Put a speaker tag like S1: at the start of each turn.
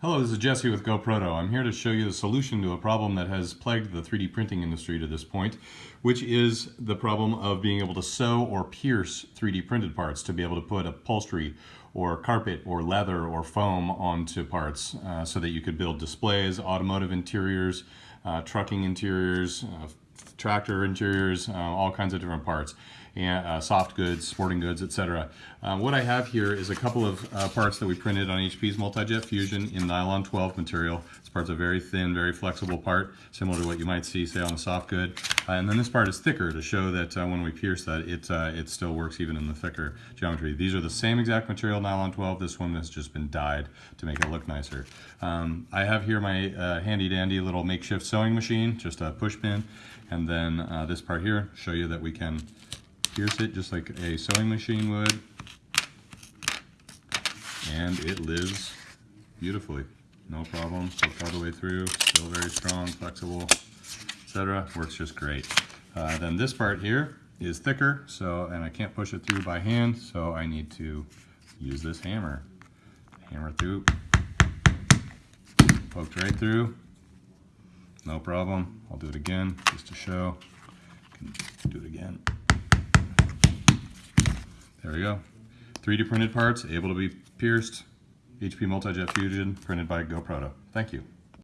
S1: Hello, this is Jesse with GoProto. I'm here to show you the solution to a problem that has plagued the 3D printing industry to this point, which is the problem of being able to sew or pierce 3D printed parts to be able to put upholstery or carpet or leather or foam onto parts uh, so that you could build displays, automotive interiors, uh, trucking interiors, uh, tractor interiors, uh, all kinds of different parts, and uh, soft goods, sporting goods, etc. Uh, what I have here is a couple of uh, parts that we printed on HP's Multi-Jet Fusion in nylon 12 material. This part's a very thin, very flexible part, similar to what you might see, say, on a soft good. Uh, and then this part is thicker to show that uh, when we pierce that, it, it still works even in the thicker geometry. These are the same exact material, nylon 12. This one has just been dyed to make it look nicer. Um, I have here my handy dandy little makeshift sewing machine, just a push pin, and then uh, this part here, show you that we can pierce it just like a sewing machine would. And it lives beautifully. No problem, hooked all the way through, still very strong, flexible, etc. Works just great. Uh, then this part here is thicker, so and I can't push it through by hand, so I need to use this hammer. Hammer through, poked right through, no problem. I'll do it again just to show. Can do it again. There we go. 3D printed parts, able to be pierced. HP Multi-Jet Fusion, printed by GoProto. Thank you.